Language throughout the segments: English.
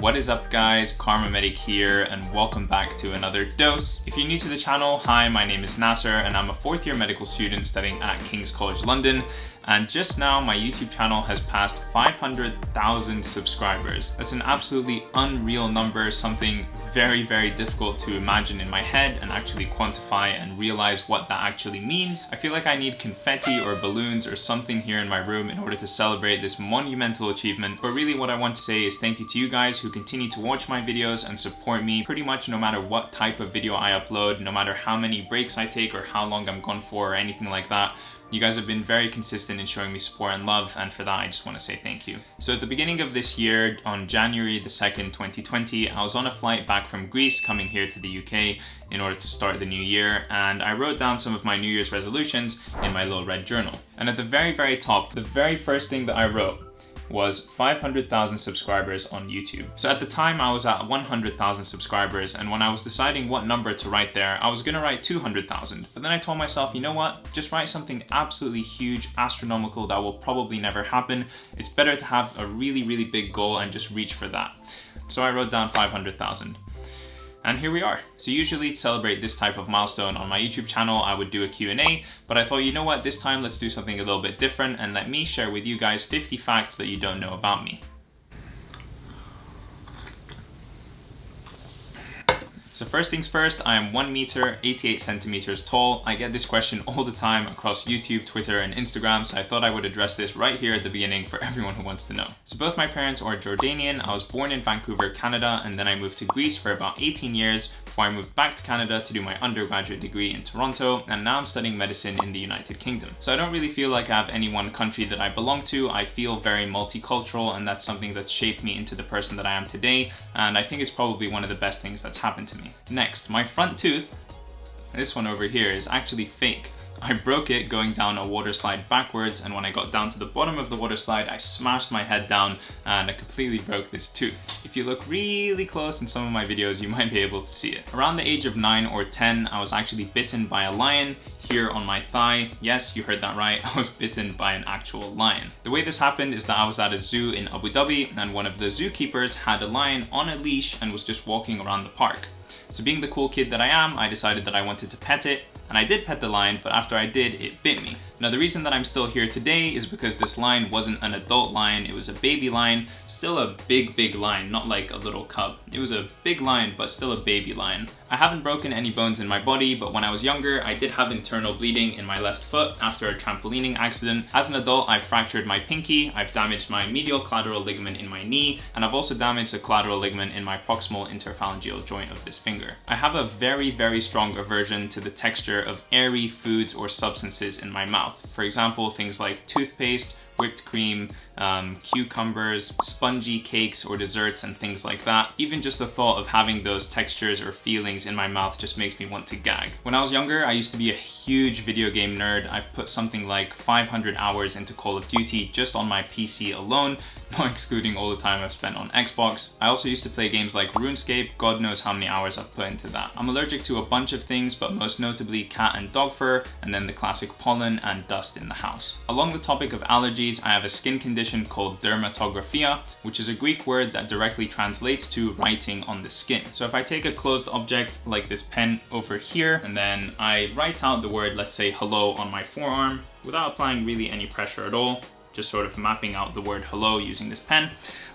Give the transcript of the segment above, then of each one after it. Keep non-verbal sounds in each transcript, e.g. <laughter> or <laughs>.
What is up guys, KharmaMedic here and welcome back to another dose. If you're new to the channel, hi, my name is Nasser and I'm a fourth year medical student studying at King's College London and just now my YouTube channel has passed 500,000 subscribers. That's an absolutely unreal number, something very, very difficult to imagine in my head and actually quantify and realize what that actually means. I feel like I need confetti or balloons or something here in my room in order to celebrate this monumental achievement. But really what I want to say is thank you to you guys who continue to watch my videos and support me pretty much no matter what type of video I upload, no matter how many breaks I take or how long I'm gone for or anything like that. You guys have been very consistent in showing me support and love, and for that I just want to say thank you. So at the beginning of this year, on January the 2nd, 2020, I was on a flight back from Greece coming here to the UK in order to start the new year, and I wrote down some of my New Year's resolutions in my little red journal. And at the very, very top, the very first thing that I wrote was 500,000 subscribers on YouTube. So at the time I was at 100,000 subscribers and when I was deciding what number to write there, I was gonna write 200,000. But then I told myself, you know what, just write something absolutely huge, astronomical that will probably never happen. It's better to have a really, really big goal and just reach for that. So I wrote down 500,000. And here we are. So usually to celebrate this type of milestone on my YouTube channel, I would do a Q&A, but I thought, you know what, this time let's do something a little bit different and let me share with you guys 50 facts that you don't know about me. So first things first, I am 1 meter, 88 centimeters tall. I get this question all the time across YouTube, Twitter, and Instagram, so I thought I would address this right here at the beginning for <laughs> everyone who wants to know. So both my parents are Jordanian. I was born in Vancouver, Canada, and then I moved to Greece for about 18 years before I moved back to Canada to do my undergraduate degree in Toronto, and now I'm studying medicine in the United Kingdom. So I don't really feel like I have any one country that I belong to. I feel very multicultural, and that's something that's shaped me into the person that I am today, and I think it's probably one of the best things that's happened to me. Next, my front tooth, this one over here, is actually fake. I broke it going down a water slide backwards and when I got down to the bottom of the water slide I smashed my head down and I completely broke this tooth. If you look really close in some of my videos you might be able to see it. Around the age of 9 or 10 I was actually bitten by a lion here on my thigh. Yes, you heard that right, <laughs> I was bitten by an actual lion. The way this happened is that I was at a zoo in Abu Dhabi and one of the zookeepers had a lion on a leash and was just walking around the park. So being the cool kid that I am, I decided that I wanted to pet it, and I did pet the lion, but after I did, it bit me. Now the reason that I'm still here today is because this lion wasn't an adult lion, it was a baby lion, still a big, big lion, not like a little cub. It was a big lion, but still a baby lion. I haven't broken any bones in my body, but when I was younger, I did have internal bleeding in my left foot after a trampolining accident. As an adult, I fractured my pinky, I've damaged my medial collateral ligament in my knee, and I've also damaged the collateral ligament in my proximal interphalangeal joint of this finger. I have a very, very strong aversion to the texture of airy foods or substances in my mouth. For example, things like toothpaste, whipped cream, um, cucumbers, spongy cakes or desserts and things like that. Even just the thought of having those textures or feelings in my mouth just makes me want to gag. When I was younger, I used to be a huge video game nerd. I've put something like 500 hours into Call of Duty just on my PC alone, <laughs> not excluding all the time I've spent on Xbox. I also used to play games like RuneScape, God knows how many hours I've put into that. I'm allergic to a bunch of things, but most notably cat and dog fur, and then the classic pollen and dust in the house. Along the topic of allergies, I have a skin condition called dermatographia, which is a Greek word that directly translates to writing on the skin. So if I take a closed object like this pen over here, and then I write out the word, let's say hello on my forearm, without applying really any pressure at all, just sort of mapping out the word hello using this pen,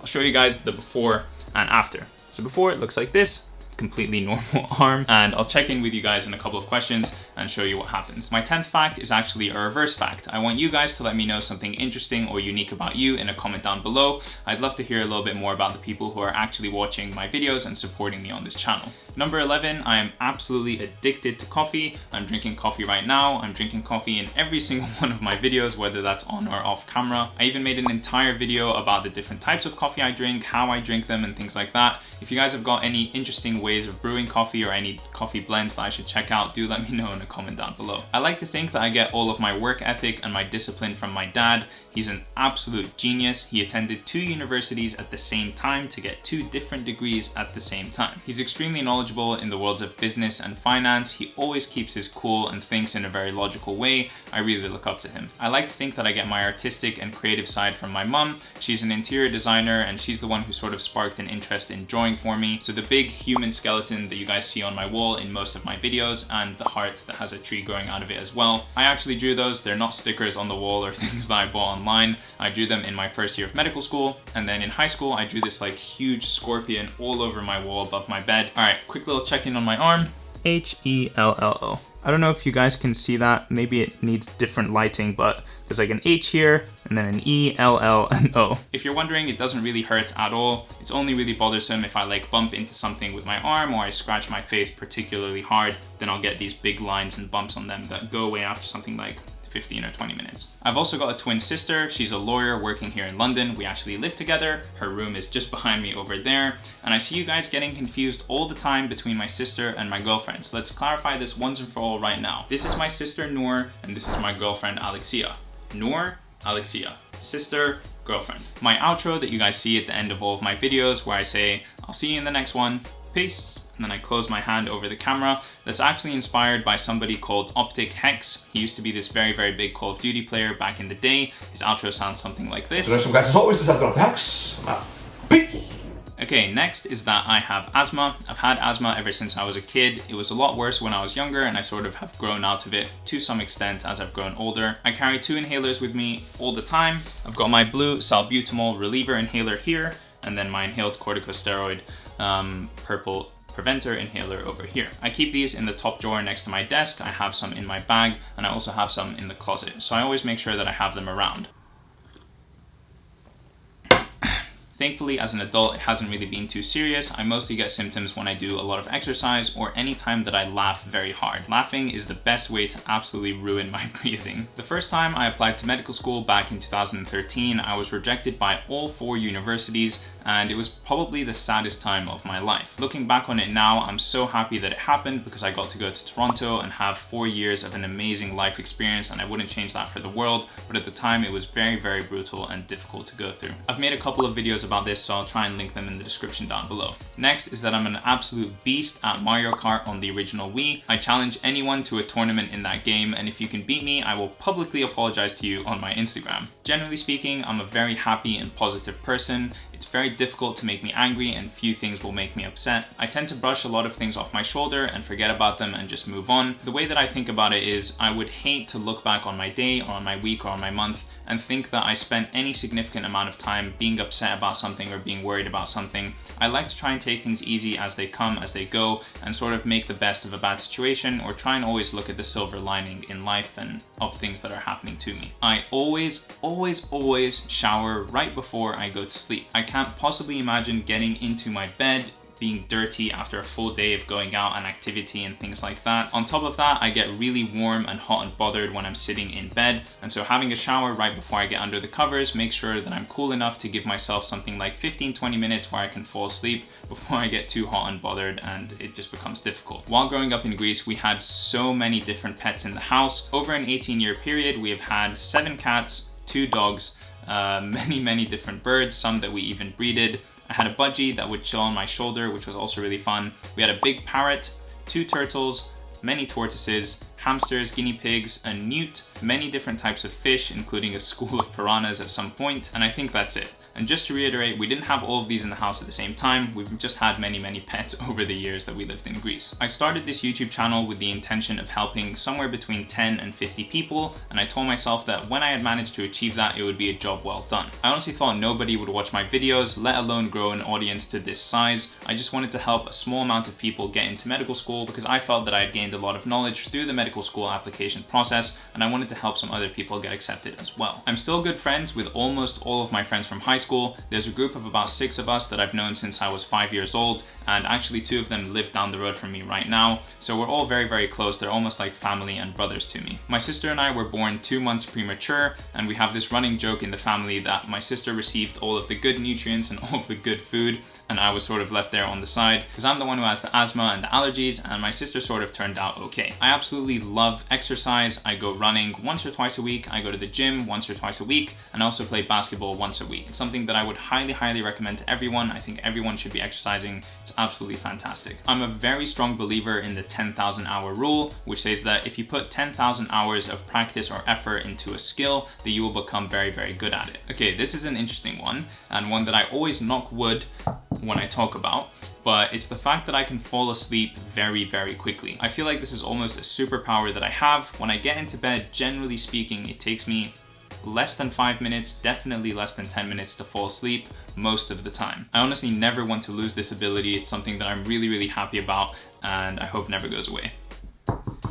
I'll show you guys the before and after. So before it looks like this, completely <laughs> normal arm and I'll check in with you guys in a couple of questions and show you what happens. My 10th fact is actually a reverse fact. I want you guys to let me know something interesting or unique about you in a comment down below. I'd love to hear a little bit more about the people who are actually watching my videos and supporting me on this channel. Number 11, I am absolutely addicted to coffee. I'm drinking coffee right now. I'm drinking coffee in every <laughs> single one of my videos, whether that's on or off camera. I even made an entire video about the different types of coffee I drink, how I drink them and things like that. If you guys have got any interesting ways of brewing coffee or any coffee blends that I should check out, do let me know in a comment down below. I like to think that I get all of my work ethic and my discipline from my dad. He's an absolute genius. He attended two universities at the same time to get two different degrees at the same time. He's extremely knowledgeable in the worlds of business and finance. He always keeps his cool and thinks in a very logical way. I really look up to him. I like to think that I get my artistic and creative side from my mum. She's an interior designer and she's the one who sort of sparked an interest in drawing for me. So the big human skeleton that you guys see on my wall in most of my videos and the heart that has a tree growing out of it as well. I actually drew those. They're not stickers on the wall or <laughs> things that I bought online. I drew them in my first year of medical school. And then in high school, I drew this like huge scorpion all over my wall above my bed. All right, quick little check in on my arm. H-E-L-L-O. I don't know if you guys can see that. Maybe it needs different lighting, but there's like an H here and then an E, L, L, and O. If you're wondering, it doesn't really hurt at all. It's only really bothersome if I like bump into something with my arm or I scratch my face particularly hard, then I'll get these big lines and bumps on them that go away after something like 15 or 20 minutes. I've also got a twin sister. She's a lawyer working here in London. We actually live together. Her room is just behind me over there. And I see you guys getting confused all the time between my sister and my girlfriend. So let's clarify this once and for all right now. This is my sister Noor and this is my girlfriend Alexia. Noor, Alexia, sister, girlfriend. My outro that you guys see at the end of all of my videos where I say, I'll see you in the next one. Peace and then I close my hand over the camera. That's actually inspired by somebody called OpTic H3CZ. He used to be this very, very big Call of Duty player back in the day. His outro sounds something like this. So guys, as always, this has been OpTic H3CZ. Peace! Okay, next is that I have asthma. I've had asthma ever since I was a kid. It was a lot worse when I was younger and I sort of have grown out of it to some extent as I've grown older. I carry two inhalers with me all the time. I've got my blue salbutamol reliever inhaler here and then my inhaled corticosteroid um, purple preventer inhaler over here. I keep these in the top drawer next to my desk. I have some in my bag and I also have some in the closet. So I always make sure that I have them around. <clears throat> Thankfully, as an adult, it hasn't really been too serious. I mostly get symptoms when I do a lot of exercise or any time that I laugh very hard. Laughing is the best way to absolutely ruin my <laughs> breathing. The first time I applied to medical school back in 2013, I was rejected by all four universities and it was probably the saddest time of my life. Looking back on it now, I'm so happy that it happened because I got to go to Toronto and have four years of an amazing life experience and I wouldn't change that for the world, but at the time it was very, very brutal and difficult to go through. I've made a couple of videos about this, so I'll try and link them in the description down below. Next is that I'm an absolute beast at Mario Kart on the original Wii. I challenge anyone to a tournament in that game, and if you can beat me, I will publicly apologize to you on my Instagram. Generally speaking, I'm a very happy and positive person. It's very difficult to make me angry and few things will make me upset. I tend to brush a lot of things off my shoulder and forget about them and just move on. The way that I think about it is I would hate to look back on my day or on my week or on my month and think that I spent any significant amount of time being upset about something or being worried about something. I like to try and take things easy as they come, as they go, and sort of make the best of a bad situation or try and always look at the silver lining in life and of things that are happening to me. I always, always, always shower right before I go to sleep. I can't possibly imagine getting into my bed being dirty after a full day of going out and activity and things like that. On top of that, I get really warm and hot and bothered when I'm sitting in bed. And so having a shower right before I get under the covers makes sure that I'm cool enough to give myself something like 15-20 minutes where I can fall asleep <laughs> before I get too hot and bothered and it just becomes difficult. While growing up in Greece, we had so many different pets in the house. Over an 18 year period, we have had seven cats, two dogs, uh, <laughs> many, many different birds, some that we even breeded, I had a budgie that would chill on my shoulder, which was also really fun. We had a big parrot, two turtles, many tortoises, hamsters, guinea pigs, a newt, many different types of fish, including a school of piranhas at some point, and I think that's it. And just to reiterate, we didn't have all of these in the house at the same time. We've just had many, many <laughs> pets over the years that we lived in Greece. I started this YouTube channel with the intention of helping somewhere between 10 and 50 people. And I told myself that when I had managed to achieve that, it would be a job well done. I honestly thought nobody would watch my videos, let alone grow an audience to this size. I just wanted to help a small amount of people get into medical school because I felt that I had gained a lot of knowledge through the medical school application process and I wanted to help some other people get accepted as well. I'm still good friends with almost all of my friends from high school school, there's a group of about six of us that I've known since I was five years old, and actually two of them live down the road from me right now, so we're all very, very close. They're almost like family and brothers to me. My sister and I were born two months premature, and we have this running joke in the family that my sister received all of the good nutrients and <laughs> all of the good food, and I was sort of left there on the side because I'm the one who has the asthma and the allergies and my sister sort of turned out okay. I absolutely love exercise. I go running once or twice a week. I go to the gym once or twice a week and also play basketball once a week. It's something that I would highly, highly recommend to everyone. I think everyone should be exercising. It's absolutely fantastic. I'm a very strong believer in the 10,000 hour rule, which says that if you put 10,000 hours of practice or effort into a skill, that you will become very, very good at it. Okay, this is an interesting one and one that I always knock wood when I talk about, but it's the fact that I can fall asleep very, very quickly. I feel like this is almost a superpower that I have. When I get into bed, generally speaking, it takes me less than five minutes, definitely less than 10 minutes to fall asleep most of the time. I honestly never want to lose this ability. It's something that I'm really, really happy about and I hope never goes away.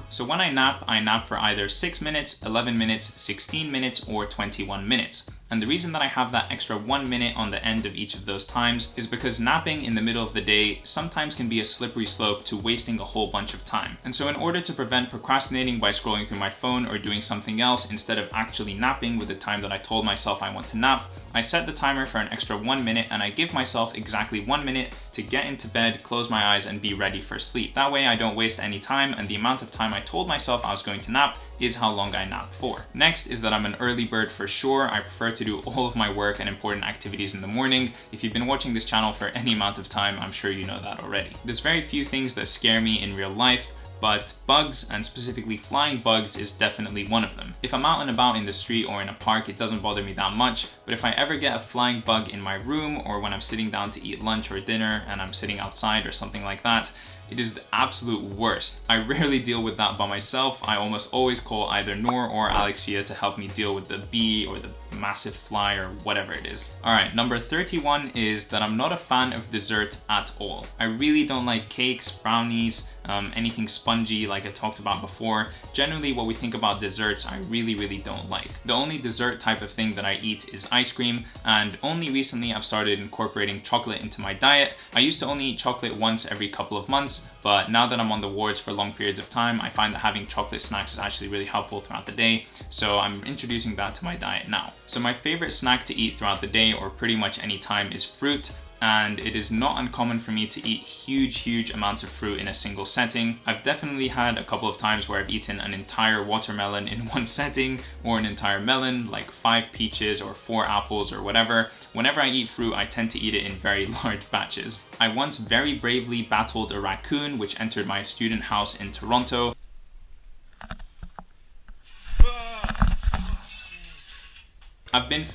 So when I nap, I nap for either 6 minutes, 11 minutes, 16 minutes, or 21 minutes. And the reason that I have that extra one minute on the end of each of those times is because napping in the middle of the day sometimes can be a slippery slope to wasting a whole bunch of time. And so in order to prevent procrastinating by scrolling through my phone or doing something else instead of actually napping with the time that I told myself I want to nap, I set the timer for an extra one minute and I give myself exactly one minute to get into bed, close my eyes, and be ready for sleep. That way I don't waste any time and the amount of time I told myself I was going to nap is how long I nap for. Next is that I'm an early bird for sure. I prefer to do all of my work and important activities in the morning. If you've been watching this channel for any amount of time, I'm sure you know that already. There's very few things that scare me in real life, but bugs, and specifically flying bugs, is definitely one of them. If I'm out and about in the street or in a park, it doesn't bother me that much, but if I ever get a flying bug in my room or when I'm sitting down to eat lunch or dinner and I'm sitting outside or something like that, it is the absolute worst. I rarely deal with that by myself. I almost always call either Noor or Alexia to help me deal with the bee or the massive fly or whatever it is. All right, number 31 is that I'm not a fan of dessert at all. I really don't like cakes, brownies, um, anything spongy like I talked about before. Generally what we think about desserts I really really don't like. The only dessert type of thing that I eat is ice cream and only recently I've started incorporating chocolate into my diet. I used to only eat chocolate once every couple of months but now that I'm on the wards for long periods of time I find that having chocolate snacks is actually really helpful throughout the day so I'm introducing that to my diet now. So my favorite snack to eat throughout the day or pretty much any time is fruit and it is not uncommon for me to eat huge, huge amounts of fruit in a single setting. I've definitely had a couple of times where I've eaten an entire watermelon in <laughs> one setting or an entire melon, like five peaches or four apples or whatever. Whenever I eat fruit, I tend to eat it in very <laughs> large batches. I once very bravely battled a raccoon which entered my student house in Toronto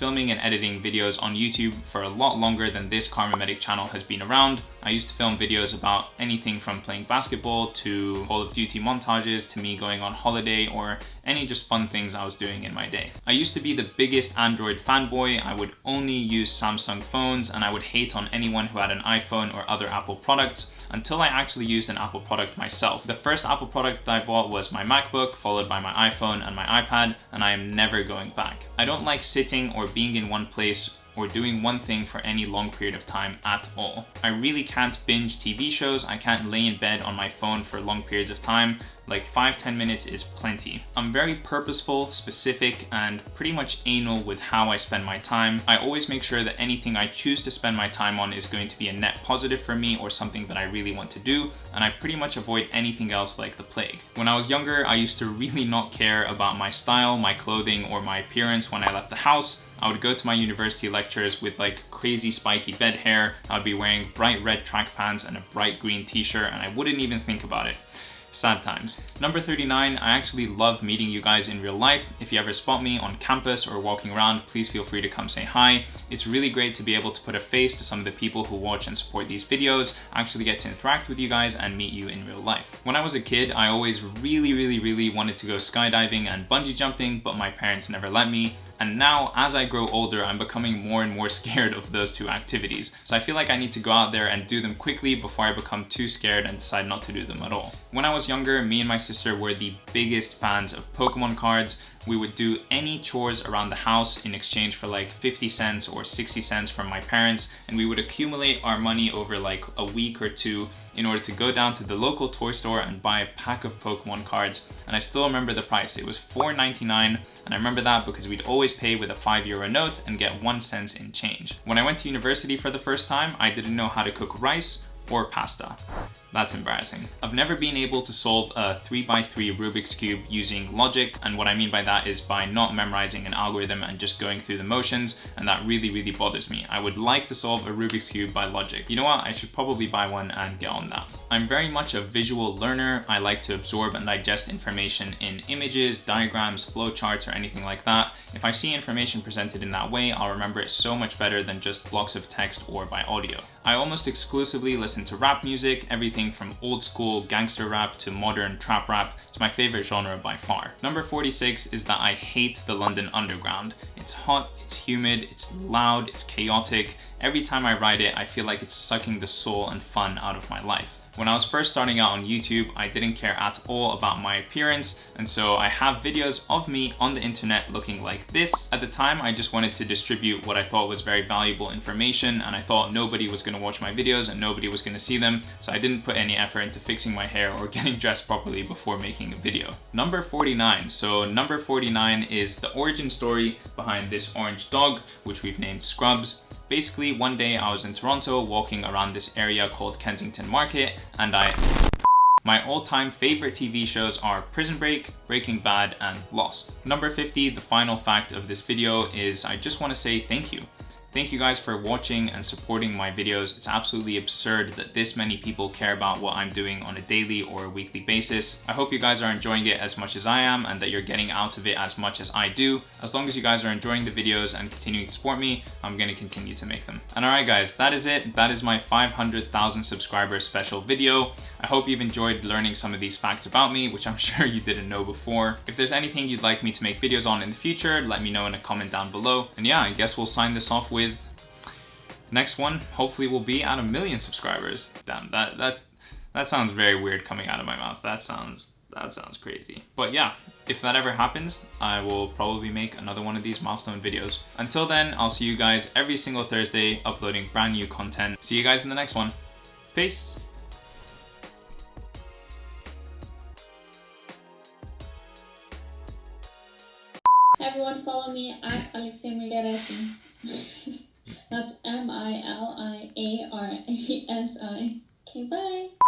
filming and editing videos on YouTube for a lot longer than this KharmaMedic channel has been around. I used to film videos about anything from playing basketball to Call of Duty montages to me going on holiday or any just fun things I was doing in my day. I used to be the biggest Android fanboy. I would only use Samsung phones and I would hate on anyone who had an iPhone or other Apple products until I actually used an Apple product myself. The first Apple product that I bought was my MacBook, followed by my iPhone and my iPad, and I am never going back. I don't like sitting or being in one place or doing one thing for any long period of time at all. I really can't binge TV shows, I can't lay in bed on my phone for long periods of time, like 5-10 minutes is plenty. I'm very purposeful, specific, and pretty much anal with how I spend my time. I always make sure that anything I choose to spend my time on is going to be a net positive for me or something that I really want to do, and I pretty much avoid anything else like the plague. When I was younger, I used to <laughs> really not care about my style, my clothing, or my appearance when I left the house. I would go to my university lectures with like crazy spiky bed hair. I'd be wearing bright red track pants and a bright green t-shirt and I wouldn't even think about it. Sad times. Number 39, I actually love meeting you guys in real life. If you ever spot me on campus or walking around, please feel free to come say hi. It's really great to be able to put a face to some of the people who watch and support these videos, actually get to interact with you guys and meet you in real life. When I was a kid, I always really, really, really wanted to go skydiving and bungee jumping, but my parents never let me. And now, as I grow older, I'm becoming more and more <laughs> scared of those two activities. So I feel like I need to go out there and do them quickly before I become too scared and decide not to do them at all. When I was younger, me and my sister were the biggest fans of Pokemon cards. We would do any chores around the house in exchange for like 50 cents or 60 cents from my parents and we would accumulate our money over like a week or two in order to go down to the local toy store and buy a pack of Pokemon cards. And I still remember the price. It was $4.99 and I remember that because we'd always pay with a 5 euro note and get 1 cent in change. When I went to university for the first time, I didn't know how to cook rice or pasta. That's embarrassing. I've never been able to solve a 3x3 Rubik's Cube using logic, and what I mean by that is by not memorizing an algorithm and just going through the motions, and that really, really bothers me. I would like to solve a Rubik's Cube by logic. You know what? I should probably buy one and get on that. I'm very much a visual learner. I like to absorb and digest information in images, diagrams, flowcharts, or anything like that. If I see information presented in that way, I'll remember it so much better than just blocks of text or by audio. I almost exclusively listen to rap music, everything from old school gangster rap to modern trap rap. It's my favorite genre by far. Number 46 is that I hate the London Underground. It's hot, it's humid, it's loud, it's chaotic. Every time I ride it, I feel like it's sucking the soul and fun out of my life. When I was first starting out on YouTube, I didn't care at all about my appearance, and so I have videos of me on the internet looking like this. At the time, I just wanted to distribute what I thought was very valuable information, and I thought nobody was gonna watch my videos and nobody was gonna see them, so I didn't put any effort into fixing my hair or <laughs> getting dressed properly before making a video. Number 49. So number 49 is the origin story behind this orange dog, which we've named Scrubs. Basically, one day I was in Toronto walking around this area called Kensington Market and I... My all-time favorite TV shows are Prison Break, Breaking Bad, and Lost. Number 50, the final fact of this video is I just want to say thank you. Thank you guys for watching and supporting my videos. It's absolutely absurd that this many people care about what I'm doing on a daily or a weekly basis. I hope you guys are enjoying it as much as I am and that you're getting out of it as much as I do. As long as you guys are enjoying the videos and continuing to support me, I'm gonna continue to make them. And alright guys, that is it. That is my 500,000 subscribers special video. I hope you've enjoyed learning some of these facts about me, which I'm <laughs> sure you didn't know before. If there's anything you'd like me to make videos on in the future, let me know in a comment down below. And yeah, I guess we'll sign this off with next one hopefully will be at a million subscribers. Damn, that that that sounds very weird coming out of my mouth. That sounds that sounds crazy. But yeah, if that ever happens, I will probably make another one of these milestone videos. Until then, I'll see you guys every single Thursday uploading brand new content. See you guys in the next one. Peace. Everyone follow me at Alexia Miliaresi. <laughs> That's M I L I A R E S I. Okay, bye.